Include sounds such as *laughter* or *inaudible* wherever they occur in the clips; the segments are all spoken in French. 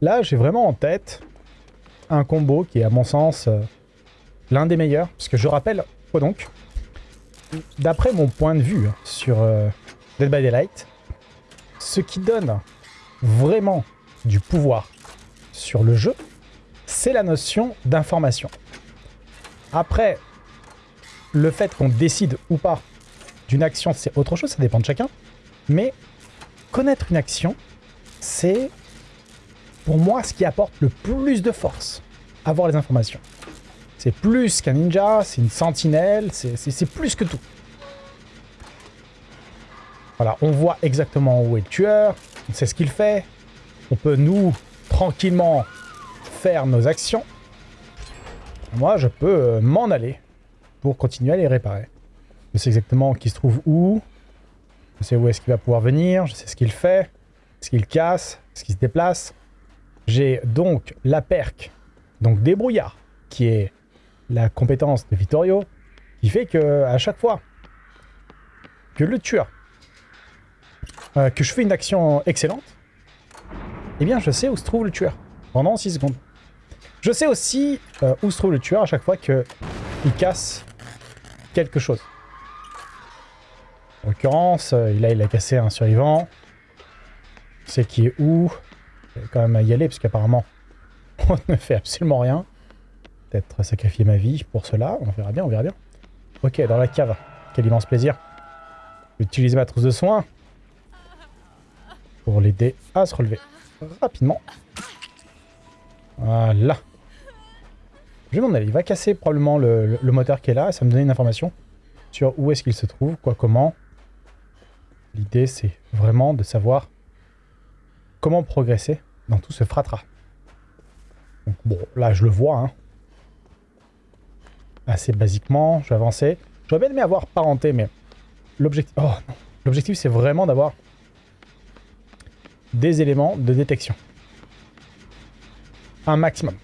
Là, j'ai vraiment en tête un combo qui est, à mon sens, euh, l'un des meilleurs. Parce que je rappelle, quoi donc D'après mon point de vue sur euh, Dead by Daylight, ce qui donne vraiment du pouvoir sur le jeu, c'est la notion d'information. Après, le fait qu'on décide ou pas d'une action, c'est autre chose, ça dépend de chacun. Mais connaître une action, c'est pour moi ce qui apporte le plus de force, avoir les informations. C'est plus qu'un ninja, c'est une sentinelle, c'est plus que tout. Voilà, on voit exactement où est le tueur, on sait ce qu'il fait, on peut nous, tranquillement, faire nos actions. Moi, je peux euh, m'en aller pour continuer à les réparer. Je sais exactement qui se trouve où, je sais où est-ce qu'il va pouvoir venir, je sais ce qu'il fait, ce qu'il casse, ce qu'il se déplace. J'ai donc la perque, donc débrouillard, qui est la compétence de Vittorio, qui fait que à chaque fois que le tueur euh, que je fais une action excellente, eh bien je sais où se trouve le tueur pendant 6 secondes. Je sais aussi euh, où se trouve le tueur à chaque fois qu'il casse quelque chose. En l'occurrence, euh, là il a cassé un survivant. C'est qui est où Je vais quand même y aller parce qu'apparemment *laughs* on ne fait absolument rien. Peut-être sacrifier ma vie pour cela. On verra bien, on verra bien. Ok, dans la cave. Quel immense plaisir. Utiliser ma trousse de soins pour l'aider à se relever rapidement. Voilà. Je vais m'en aller. Il va casser probablement le, moteur qui est là et ça me donne une information sur où est-ce qu'il se trouve, quoi, comment. L'idée, c'est vraiment de savoir comment progresser dans tout ce fratras. Bon, là, je le vois. Hein. Assez basiquement, je vais avancer. J'aurais bien aimé avoir parenté, mais l'objectif... Oh. L'objectif, c'est vraiment d'avoir des éléments de détection. Un maximum.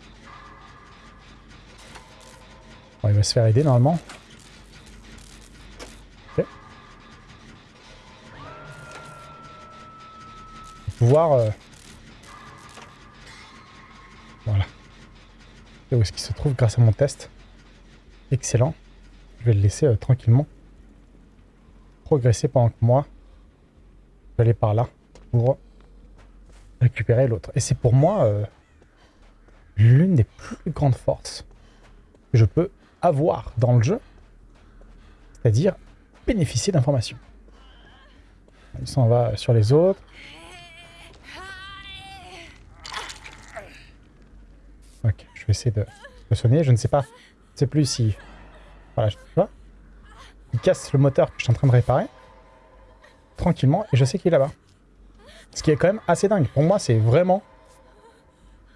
Il va se faire aider normalement. Ok. Pouvoir... Euh, voilà. où est-ce qu'il se trouve grâce à mon test. Excellent. Je vais le laisser euh, tranquillement progresser pendant que moi, je vais aller par là pour récupérer l'autre. Et c'est pour moi euh, l'une des plus grandes forces que je peux avoir dans le jeu, c'est-à-dire bénéficier d'informations. Il s'en va sur les autres. Ok, je vais essayer de le soigner. Je ne sais pas, je ne sais plus si... Voilà, je vois. Il casse le moteur que je suis en train de réparer. Tranquillement, et je sais qu'il est là-bas. Ce qui est quand même assez dingue. Pour moi, c'est vraiment...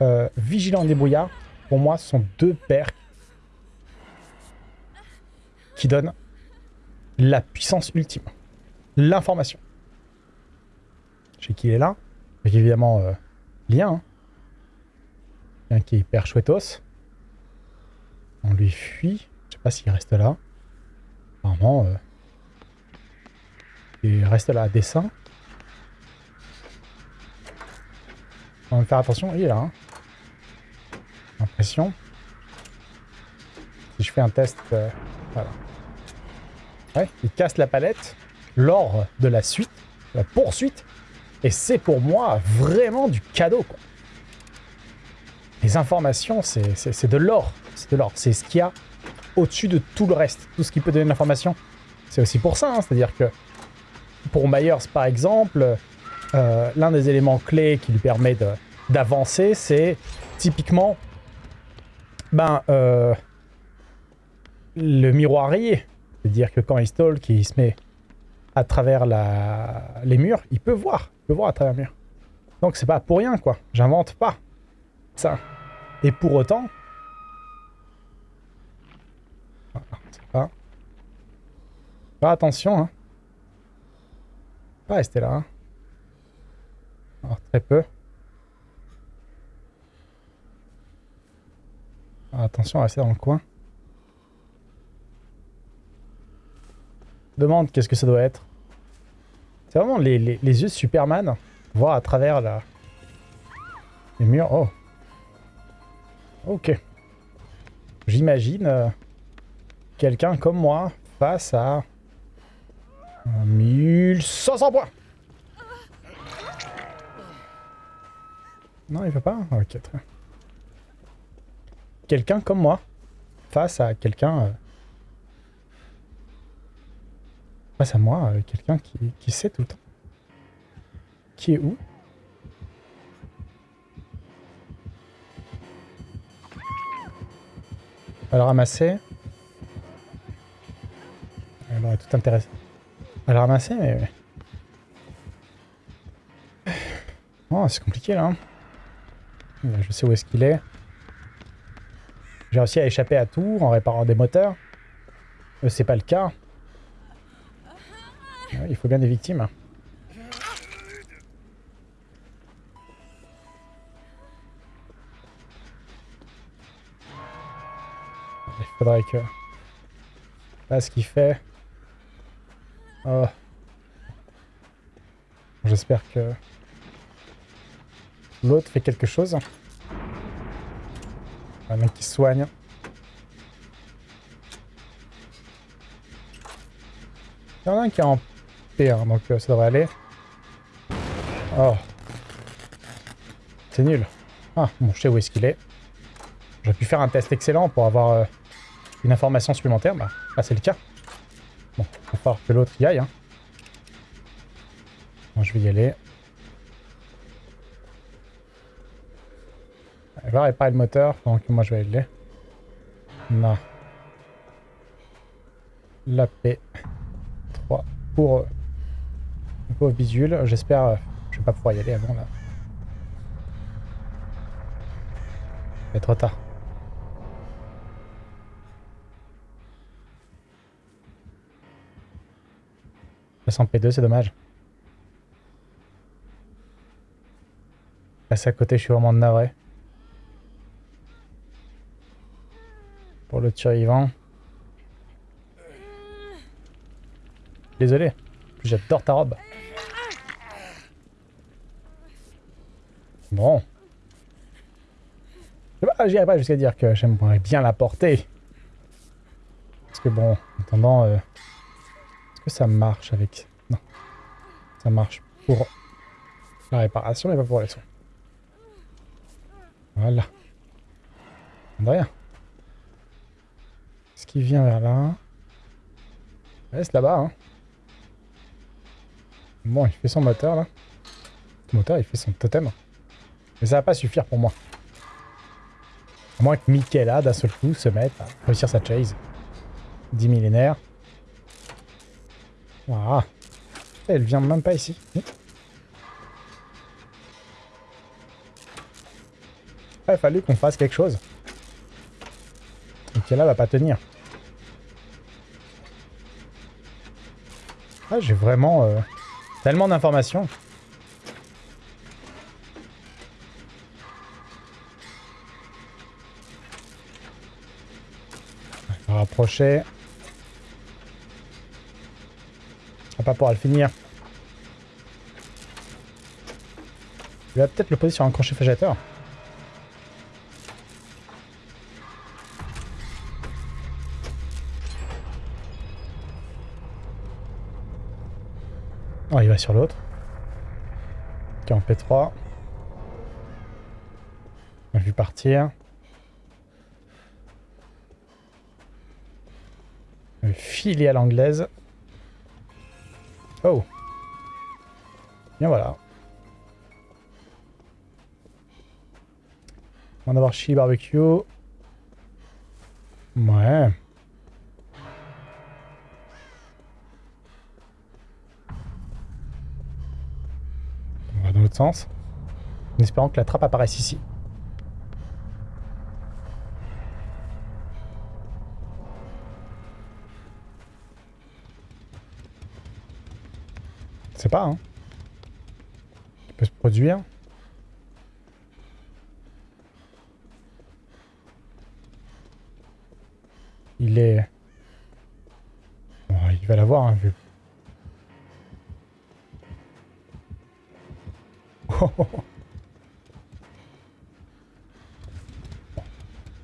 Euh, vigilant débrouillard. Pour moi, ce sont deux paires qui donnent la puissance ultime. L'information. Je sais qu'il est là. Avec évidemment euh, lien. Hein. qui est hyper chouettos. On lui fuit. Je sais pas s'il reste là. Apparemment, euh, il reste là à dessin. On va faire attention, il est là. Hein. Impression. Si je fais un test, euh, voilà. Il casse la palette lors de la suite, la poursuite. Et c'est pour moi vraiment du cadeau, quoi. Les informations, c'est de l'or. C'est de l'or. C'est ce qu'il y a au-dessus de tout le reste. Tout ce qui peut donner de l'information. C'est aussi pour ça. Hein. C'est-à-dire que pour Myers, par exemple, euh, l'un des éléments clés qui lui permet d'avancer, c'est typiquement ben, euh, le miroirier. C'est-à-dire que quand il stalk il se met à travers les murs, il peut voir. Il peut voir à travers les murs. Donc c'est pas pour rien, quoi. J'invente pas ça. Et pour autant... pas... Pas attention, hein. Pas rester là, hein. Alors, très peu. attention à rester dans le coin. Demande qu'est-ce que ça doit être. C'est vraiment les, yeux de Superman, voir à travers les murs. Oh. Ok. J'imagine euh, quelqu'un comme moi face à 1500 points. Non, il veut pas Ok, très bien. Quelqu'un comme moi face à quelqu'un... Euh, à moi, euh, quelqu'un qui, qui sait tout le temps. Qui est où? Va le ramasser. Elle tout intéressé. Elle le ramasser, mais... Oh, c'est compliqué, là. Hein. Je sais où est-ce qu'il est. J'ai réussi à échapper à tout en réparant des moteurs. Euh, c'est pas le cas. Il faut bien des victimes. Il faudrait que... Là, ce qu'il fait... Oh. J'espère que... L'autre fait quelque chose. Un mec qui soigne. Il y en a un qui est en P1, donc euh, ça devrait aller. Oh. C'est nul. Ah, bon, je sais où est-ce qu'il est. J'aurais pu faire un test excellent pour avoir euh, une information supplémentaire. Bah, là, c'est le cas. Bon, il va falloir que l'autre y aille. Hein. Je vais y aller. Elle va réparer le moteur que moi je vais aller. Non. La P3 pour visuel. J'espère euh, je vais pas pouvoir y aller avant là. C'est trop tard. en P2, c'est dommage. Passer à côté, je suis vraiment navré. Pour le survivant. Désolé. J'adore ta robe. Bon. J'irai pas jusqu'à dire que j'aimerais bien la porter. Parce que bon, en attendant... Euh, que ça marche avec... Non. Ça marche pour la réparation, mais pas pour les soins. Voilà. Rien. Ce qui vient vers là... Reste là-bas, hein. Bon, il fait son moteur, là. Le moteur, il fait son totem. Mais ça va pas suffire pour moi. À moins que Mickey, là, d'un seul coup, se mette à réussir sa chase. 10 millénaires. Voilà. Elle vient même pas ici. Il a fallu qu'on fasse quelque chose. Là va pas tenir. Ah, j'ai vraiment euh, tellement d'informations. On va pas pouvoir le finir. Je vais peut-être le poser sur un crochet fagiateur. Oh, il va sur l'autre. Qui est en P3. On a vu partir. Filer à l'anglaise. Oh. Bien voilà. On va avoir chili barbecue. Ouais. On va dans l'autre sens. En espérant que la trappe apparaisse ici. Pas, hein. Il peut se produire. Il est... il va l'avoir, hein, vu. *laughs*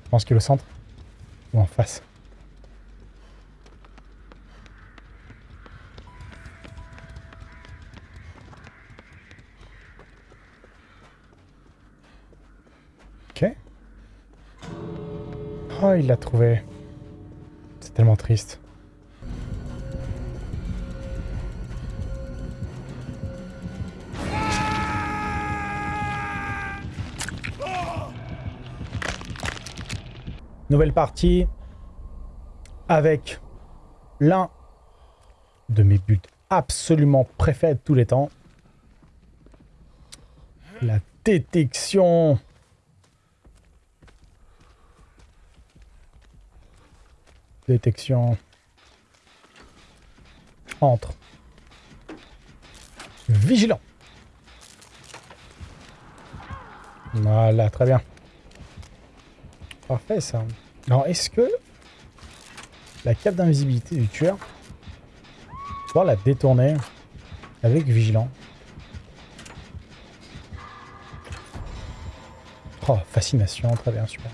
Je pense que le centre ou en face. Oh, il l'a trouvé. C'est tellement triste. Nouvelle partie avec l'un de mes buts absolument préférés de tous les temps. La détection. Détection. Entre. Vigilant. Voilà, très bien. Parfait ça. Alors est-ce que la cape d'invisibilité du tueur, pouvoir la détourner avec vigilant? Oh, fascination, très bien, super.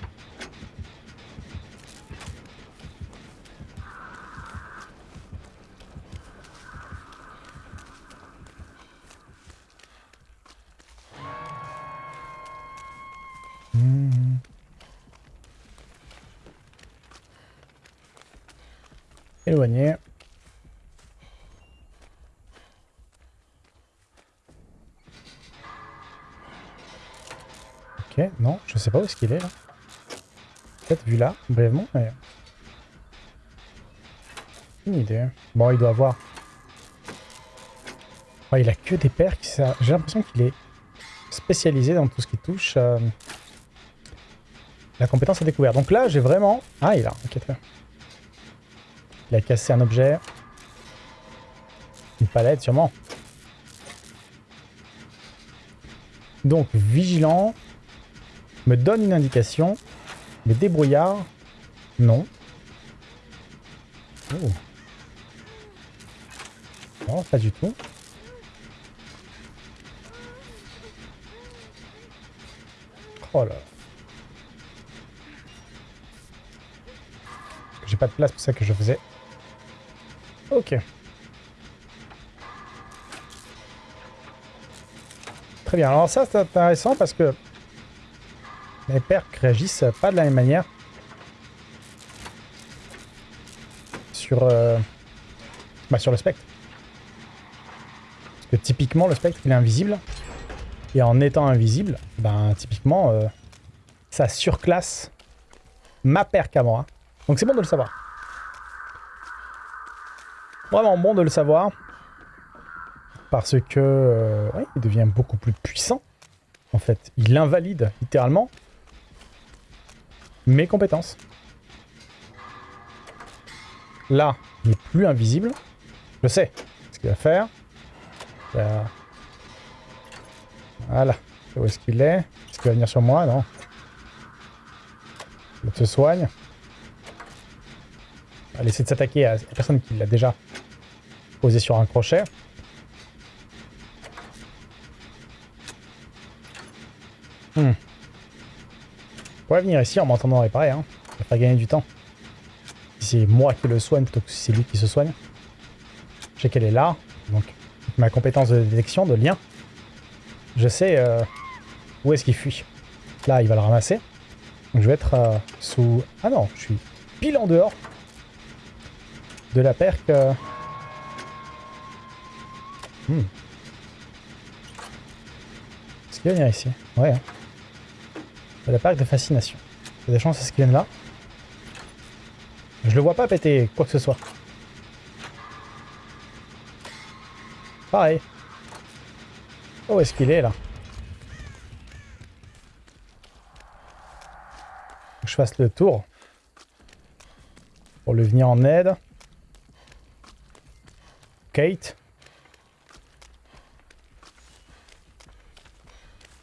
Éloigné. Ok, non, je sais pas où est-ce qu'il est là. Peut-être vu là, brièvement, mais... Une idée. Bon, il doit avoir... Oh, il a que des perks. J'ai l'impression qu'il est spécialisé dans tout ce qui touche euh, la compétence à découvert. Donc là, j'ai vraiment... Ah, il a. Ok, très. Il a cassé un objet. Une palette, sûrement. Donc, vigilant. Me donne une indication. Mais débrouillard. Non. Oh. Non, pas du tout. Oh là. J'ai pas de place pour ça que je faisais. Ok. Très bien. Alors ça, c'est intéressant parce que les percs réagissent pas de la même manière sur, euh, bah, sur le spectre. Parce que typiquement, le spectre, il est invisible. Et en étant invisible, ben typiquement, euh, ça surclasse ma perc à moi. Donc c'est bon de le savoir. Vraiment bon de le savoir. Parce que euh, il devient beaucoup plus puissant. En fait, il invalide littéralement mes compétences. Là, il n'est plus invisible. Je sais ce qu'il va faire. Voilà. Où est-ce qu'il est Est-ce qu'il va venir sur moi? Non. Il se soigne. On va essayer de s'attaquer à la personne qui l'a déjà posé sur un crochet. Venir ici en m'entendant réparer, hein. Ça va gagner du temps. Si c'est moi qui le soigne plutôt que si c'est lui qui se soigne. Je sais qu'elle est là, donc ma compétence de détection, de lien, je sais euh, où est-ce qu'il fuit. Là, il va le ramasser. Donc je vais être euh, sous... Ah non, je suis pile en dehors de la perque. Euh. Hmm. Est-ce qu'il va venir ici? Ouais. Hein. La perque de fascination. Il y a des chances à ce qu'il vienne là. Je le vois pas péter quoi que ce soit. Pareil. Oh, est-ce qu'il est là? Je fasse le tour pour lui venir en aide. Kate.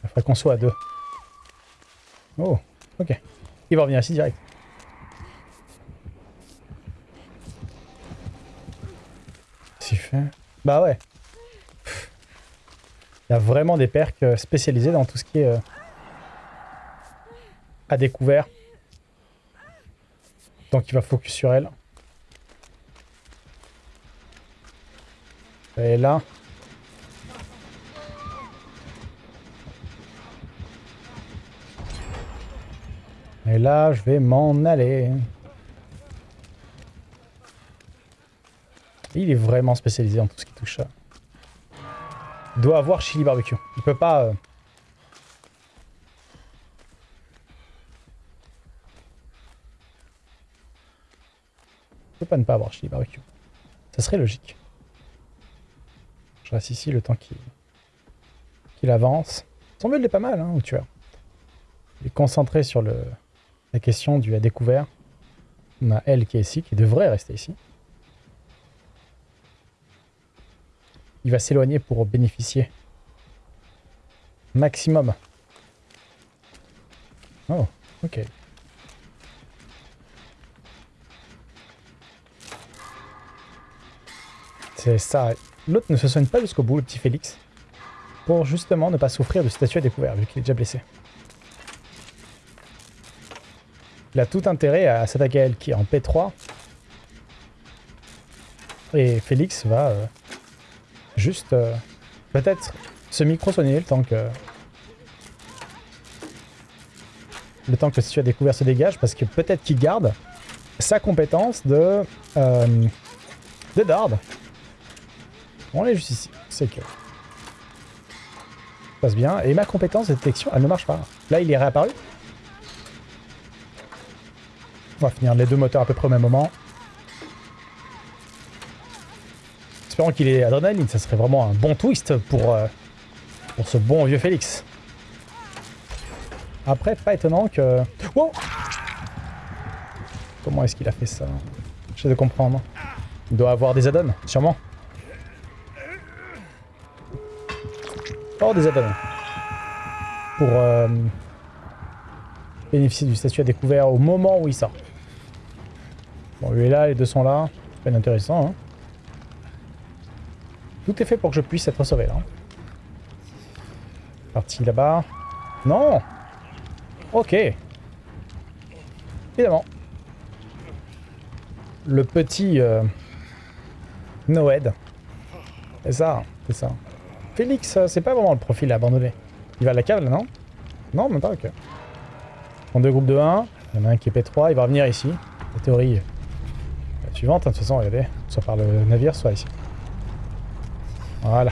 Il faudrait qu'on soit à deux. Oh, ok. Il va revenir ici direct. Qu'est-ce fait? Bah ouais. Il y a vraiment des perks euh, spécialisés dans tout ce qui est euh, à découvert. Donc il va focus sur elle. Et là. Là, je vais m'en aller. Il est vraiment spécialisé en tout ce qui touche ça. Il doit avoir chili barbecue. Il peut pas... Euh, il peut pas ne pas avoir chili barbecue. Ça serait logique. Je reste ici le temps qu'il avance. Son build est pas mal, hein, au tueur. Il est concentré sur le, la question du à découvert. On a elle qui est ici, qui devrait rester ici. Il va s'éloigner pour bénéficier. Maximum. Oh, ok. C'est ça. L'autre ne se soigne pas jusqu'au bout, le petit Félix. Pour justement ne pas souffrir de statut à découvert, vu qu'il est déjà blessé. Il a tout intérêt à s'attaquer à elle qui est en P3. Et Félix va euh, juste euh, peut-être se micro-soigner le temps que... Le temps que si tu as découvert se dégage, parce que peut-être qu'il garde sa compétence de... Euh, de Dard. On est juste ici, c'est que... Ça passe bien. Et ma compétence de détection, elle ne marche pas. Là, il est réapparu. On va finir les deux moteurs à peu près au même moment. Espérons qu'il ait adrénaline, ça serait vraiment un bon twist pour, euh, pour ce bon vieux Félix. Après, pas étonnant que... Wow Comment est-ce qu'il a fait ça? J'essaie de comprendre. Il doit avoir des add-ons, sûrement. Oh, des add-ons. Pour euh, bénéficier du statut à découvert au moment où il sort. Lui est là, les deux sont là. C'est pas intéressant, hein. Tout est fait pour que je puisse être sauvé là. Parti là-bas. Non Ok. Évidemment. Le petit euh, Noed. C'est ça, c'est ça. Félix, euh, c'est pas vraiment le profil à abandonner. Il va à la cave là, non? Non, même pas, ok. En deux groupes de 1, il y en a un qui est P3, il va revenir ici. La théorie hein, de toute façon, regardez, soit par le navire, soit ici. Voilà.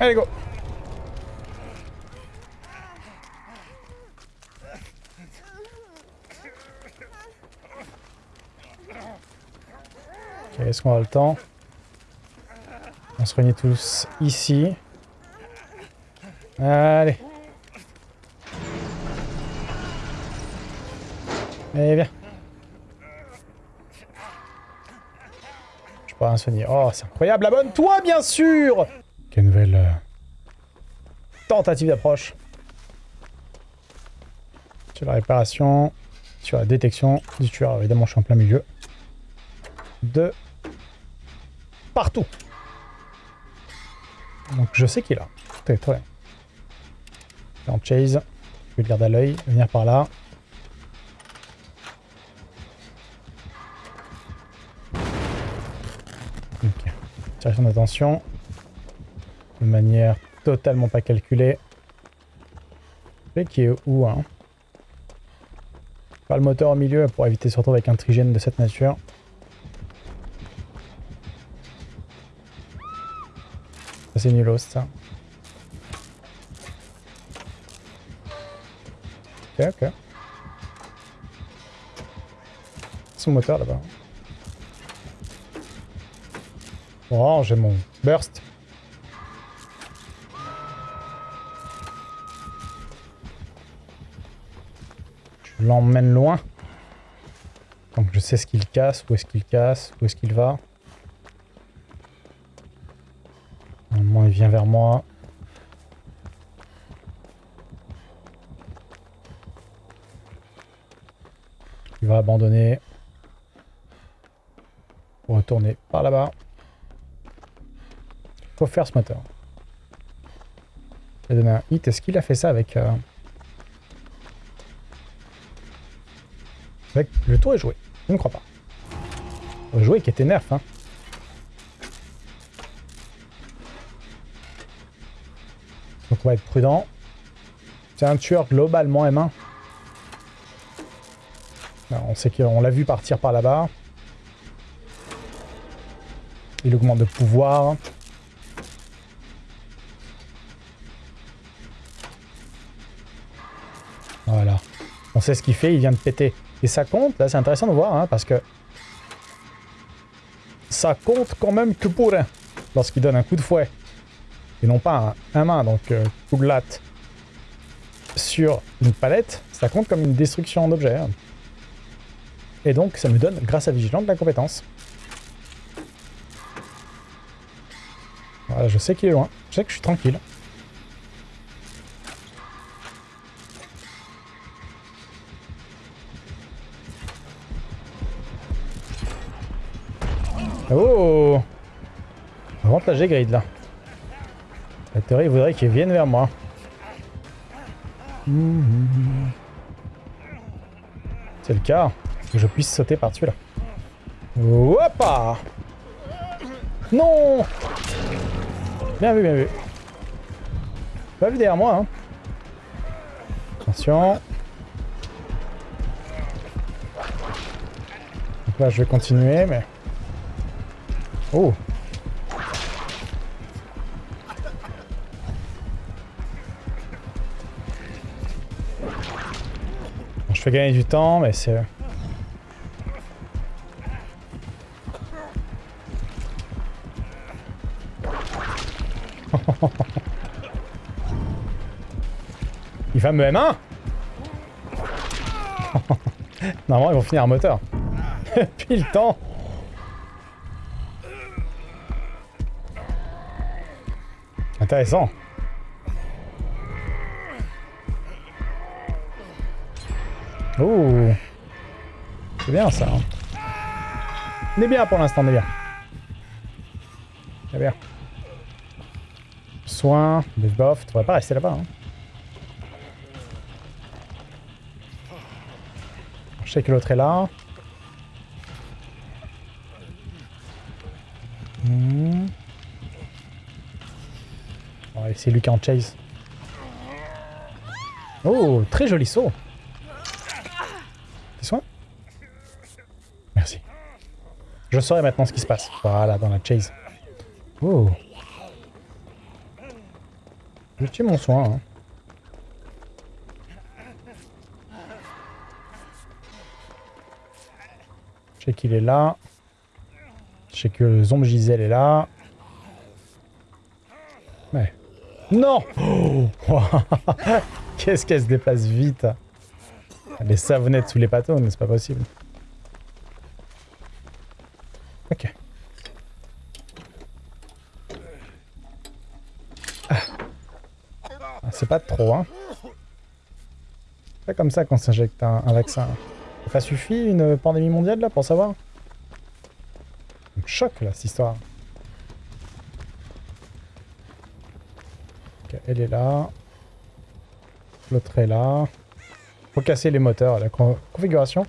Allez, go est-ce qu'on a le temps? On se réunit tous ici. Allez. Allez, viens. Oh, c'est incroyable. Abonne-toi, bien sûr Quelle nouvelle euh, tentative d'approche. Sur la réparation, sur la détection du tueur. Évidemment, je suis en plein milieu. De partout. Donc, je sais qu'il est là. Très, très bien. En chase. Je vais le garder à l'œil. Venir par là. D'attention. De manière totalement pas calculée. Et qui est où, hein Pas le moteur au milieu pour éviter surtout avec un trigène de cette nature. C'est nulos ça. Ok, ok. Son moteur là-bas. Oh, j'ai mon burst. Je l'emmène loin. Donc je sais ce qu'il casse, où est-ce qu'il casse, où est-ce qu'il va. Normalement, il vient vers moi. Il va abandonner. Retourner par là-bas. Faire ce moteur. Il a donné un hit. Est-ce qu'il a fait ça avec... euh, Avec le tour est joué? Je ne crois pas. Joué qui était nerf, hein. Donc on va être prudent. C'est un tueur globalement M1. Alors, on sait qu'on l'a vu partir par là-bas. Il augmente de pouvoir. Voilà. On sait ce qu'il fait, il vient de péter. Et ça compte, là c'est intéressant de voir, hein, parce que... Ça compte quand même que pour un. Lorsqu'il donne un coup de fouet. Et non pas un, main, donc euh, coup de latte. Sur une palette, ça compte comme une destruction d'objet. hein. Et donc ça me donne, grâce à Vigilante, la compétence. Voilà, je sais qu'il est loin. Je sais que je suis tranquille. Là, j'ai grid, là. La théorie voudrait qu'il vienne vers moi. C'est le cas. Que je puisse sauter par-dessus, là. Hoppa Non Bien vu, bien vu. Pas vu derrière moi, hein. Attention. Donc là, je vais continuer, mais... Oh Je fais gagner du temps, mais c'est... *laughs* Il va me M1 *laughs* Normalement, ils vont finir un moteur. *laughs* Puis le temps Intéressant. C'est bien ça. hein. On est bien pour l'instant, on est bien. Est bien. Soin, debuff, tu devrais pas rester là-bas. hein. Je sais que l'autre est là. Hmm. Ouais, c'est est en chase. Oh, très joli saut. Je saurai maintenant ce qui se passe. Voilà, dans la chase. Oh. Je tue mon soin. hein. Je sais qu'il est là. Je sais que Zombe Gisèle est là. Ouais. Non Oh *laughs* Qu'est-ce qu'elle se déplace vite? Les savonnettes sous les patons, c'est pas possible? Ok. Ah. Ah, c'est pas trop, hein. C'est pas comme ça qu'on s'injecte un, vaccin. Ça suffit une pandémie mondiale, là, pour savoir? Ça choque, là, cette histoire. Elle est là. L'autre est là. Faut casser les moteurs. La con- configuration.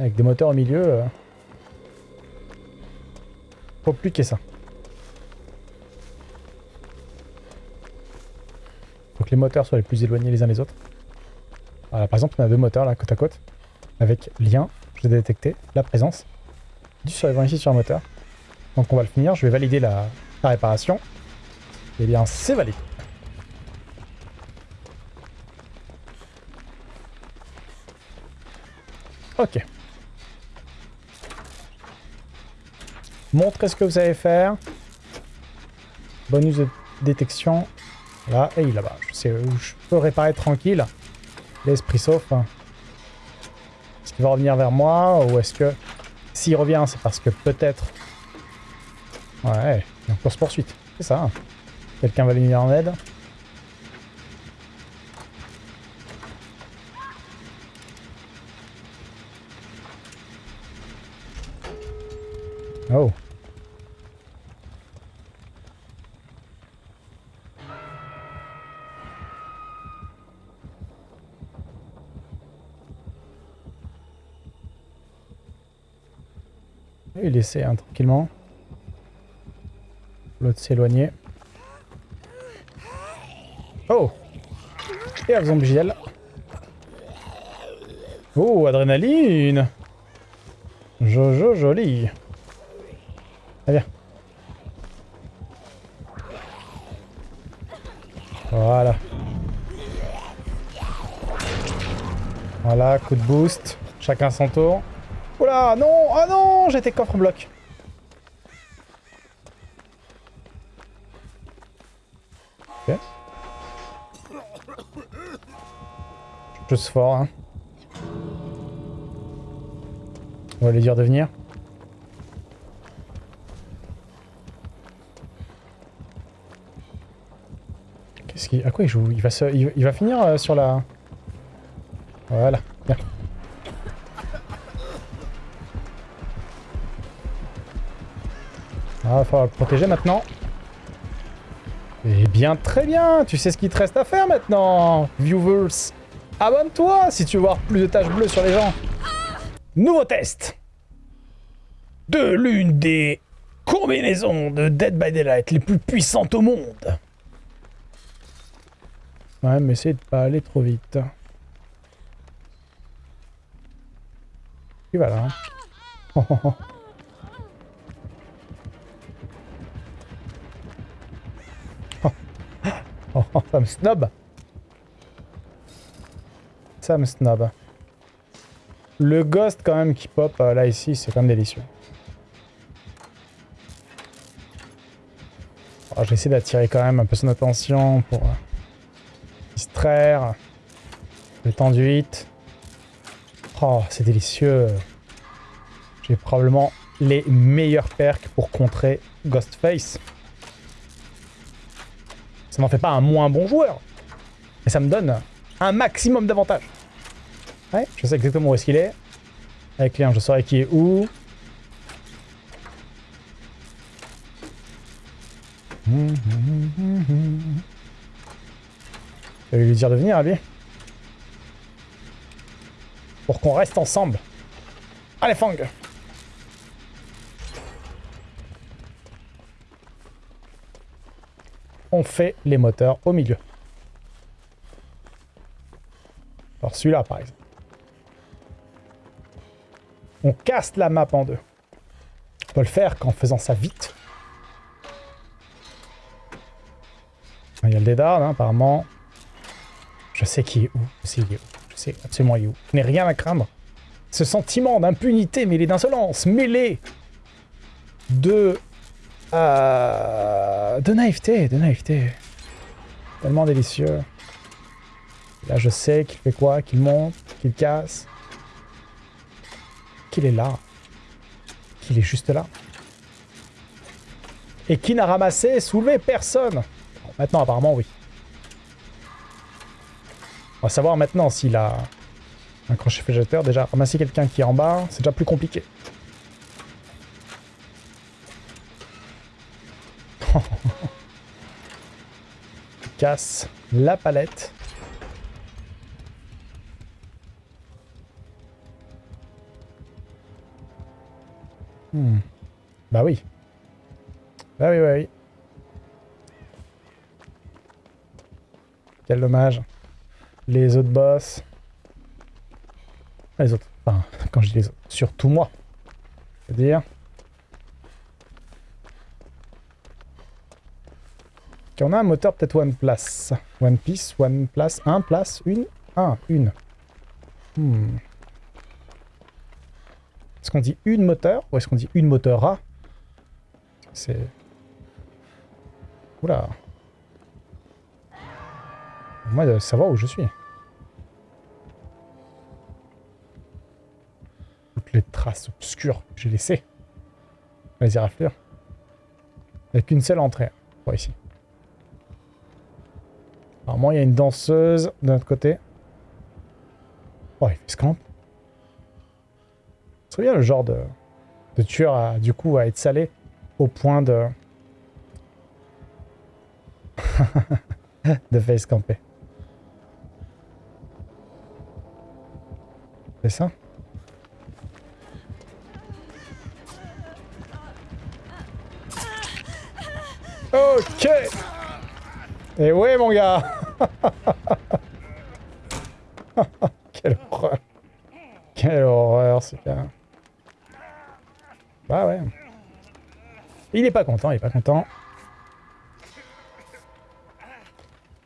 Avec des moteurs au milieu. euh, Faut plus que ça. Faut que les moteurs soient les plus éloignés les uns des autres. Par exemple, on a deux moteurs là, côte à côte. Avec lien. J'ai détecté la présence du survivant ici sur un moteur. Donc on va le finir. Je vais valider la, réparation. Eh bien, c'est validé. Ok. Montrez ce que vous savez faire. Bonus de détection. Là, et là-bas. Je peux réparer tranquille. L'esprit sauf. hein. Est-ce qu'il va revenir vers moi ou est-ce que... S'il revient, c'est parce que peut-être... Ouais, il est en course poursuite. C'est ça. Quelqu'un va venir en aide. Oh. Il essaie hein, tranquillement. L'autre s'éloigner. Oh Et un zombie gel. Oh, adrénaline Jojo joli. Très bien. Voilà. Voilà, coup de boost. Chacun son tour. Oula, non Ah non J'étais coffre-bloc. Ok. Je suis fort, hein. On va lui dire de venir. Qu'est-ce qu'il... À quoi il joue? Il va, se... il va finir euh, sur la... Ah, faut le protéger maintenant. Eh bien, très bien Tu sais ce qu'il te reste à faire maintenant, viewers Abonne-toi si tu veux voir plus de taches bleues sur les gens. Nouveau test de l'une des combinaisons de Dead by Daylight les plus puissantes au monde. Ouais, mais essayez de pas aller trop vite. Et voilà. *laughs* Oh, ça me snob. Ça me snob. Le ghost quand même qui pop euh, là ici, c'est quand même délicieux. Oh, je vais essayer d'attirer quand même un peu son attention pour euh, distraire. Le temps du hit. Oh, c'est délicieux. J'ai probablement les meilleurs perks pour contrer Ghostface. Ça n'en fait pas un moins bon joueur. Mais ça me donne un maximum d'avantages. Ouais, je sais exactement où est-ce qu'il est. Avec Léon, je saurai qui est où. Je vais lui dire de venir, lui. Pour qu'on reste ensemble. Allez, Fang on fait les moteurs au milieu. Alors celui-là, par exemple. On casse la map en deux. On peut le faire qu'en faisant ça vite. Il y a le dédard, hein, apparemment. Je sais qui est où. Je sais, où. Je sais absolument où. Je n'ai rien à craindre. Ce sentiment d'impunité mêlé d'insolence, mêlé de euh, de naïveté, de naïveté. Tellement délicieux. Là, je sais qu'il fait quoi Qu'il monte, qu'il casse. Qu'il est là. Qu'il est juste là. Et qui n'a ramassé, soulevé personne. maintenant, apparemment, oui. On va savoir maintenant s'il a un crochet végétateur. Déjà, ramasser quelqu'un qui est en bas, c'est déjà plus compliqué. *laughs* Casse la palette. Hmm. Bah oui. Bah oui, oui, oui. Quel dommage. Les autres boss. Les autres. Enfin, *laughs* quand je dis les autres. Surtout moi. C'est-à-dire... on a un moteur peut-être One Place. One Piece, One Place, un place, une Un, une. Hmm. Est-ce qu'on dit une moteur ou est-ce qu'on dit une moteur A? C'est... Oula. Moi, de savoir où je suis. Toutes les traces obscures que j'ai laissées. Vas-y, raflure. Il n'y a qu'une seule entrée. Pour ici. Apparemment, il y a une danseuse de notre côté. Oh, il fait ce camp. C'est bien le genre de de tueur à, du coup, à être salé au point de... *laughs* de face camper. C'est ça? Ok Et ouais mon gars *laughs* Quelle horreur Quelle horreur ce gars Bah ouais. Il est pas content, il est pas content.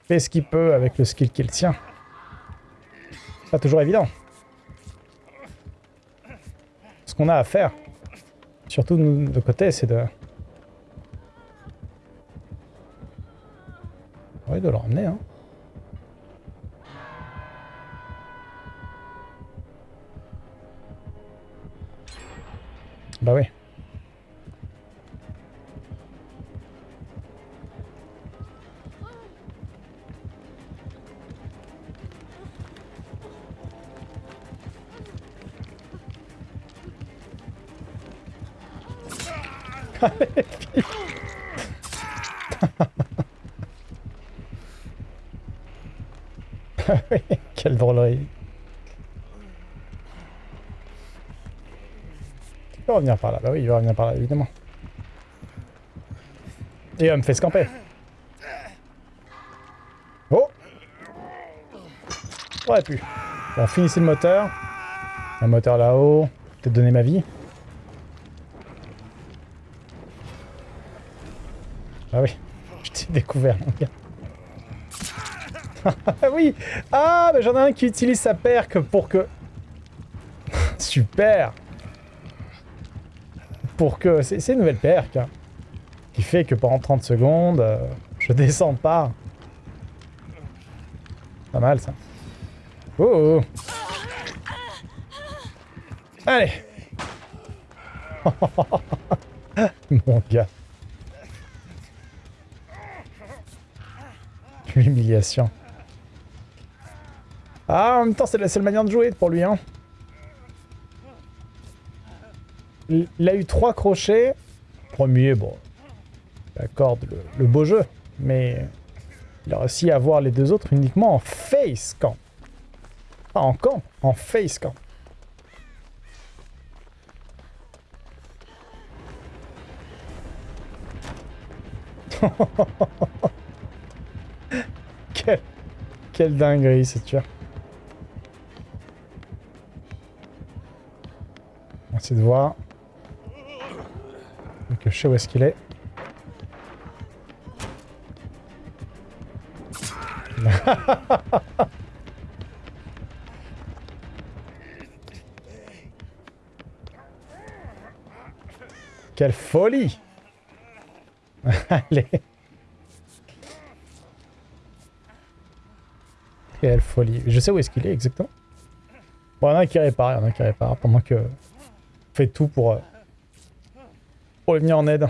Fait ce qu'il peut avec le skill qu'il tient. Pas toujours évident. Ce qu'on a à faire, surtout de de côté, c'est de... Oui, de le ramener, hein. Bah oui. Quelle revenir par là. Bah oui, il va revenir par là, évidemment. Et va me fait scamper. Oh Aurait pu. Bon, finissez le moteur. Un moteur là-haut. Peut-être donner ma vie. Ah oui, *laughs* je t'ai découvert, mon gars. Ah *laughs* oui Ah, mais j'en ai un qui utilise sa perque pour que... *laughs* Super Pour que... C'est une nouvelle perque. hein, qui fait que pendant 30 secondes, euh, je descends pas. Pas mal, ça. Oh, oh. Allez *laughs* Mon gars. L'humiliation. Ah, en même temps, c'est la seule manière de jouer pour lui, hein. Il a eu trois crochets. Premier, bon, il accorde le, beau jeu, mais il a réussi à avoir les deux autres uniquement en face camp. Pas en camp, en face camp. *laughs* Quelle, quelle dinguerie ce tueur. On de voir. Donc je sais où est-ce qu'il est. *laughs* Quelle folie *laughs* Allez Quelle folie. Je sais où est-ce qu'il est exactement. Bon, il y en a un qui répare, il y en a un qui répare pendant que... fait tout pour... euh, pour venir en aide.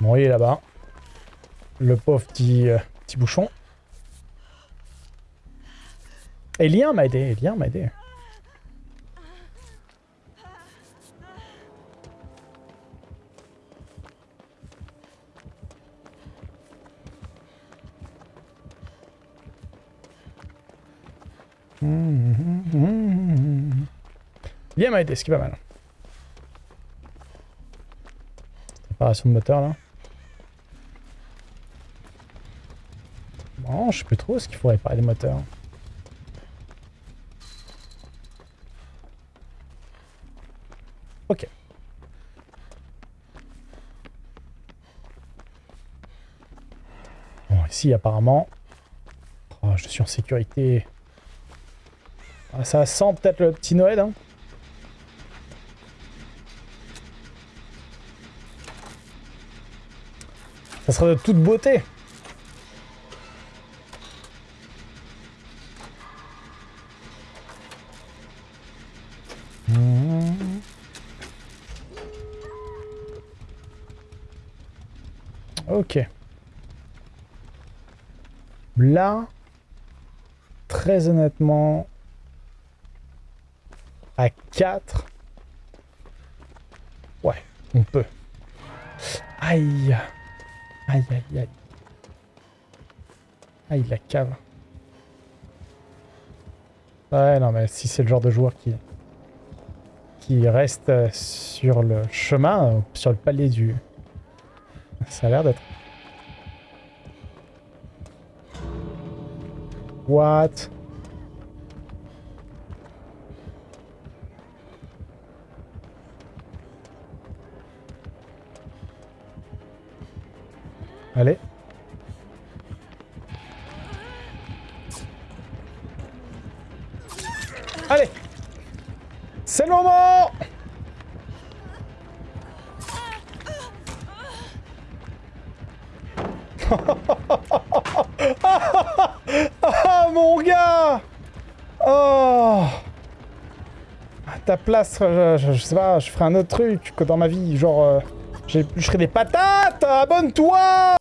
Bon, il est là-bas. Le pauvre petit, euh, petit bouchon. Elien m'a aidé, Elien m'a aidé. Elien m'a aidé, ce qui est pas mal. Réparation de moteur là. Bon, je sais plus trop ce qu'il faut réparer les moteurs. Ok. Bon, ici, apparemment... Oh, je suis en sécurité. Ah, ça sent peut-être le petit Noël, hein Ça sera de toute beauté. Ok. Là, très honnêtement, à 4, ouais, on peut. Aïe Aïe, aïe, aïe. Aïe, la cave. Ouais, non, mais si c'est le genre de joueur qui, qui reste sur le chemin, sur le palier du... Ça a l'air d'être... What? Je, sais pas, je ferai un autre truc que dans ma vie, genre... Euh, je ferai des patates Abonne-toi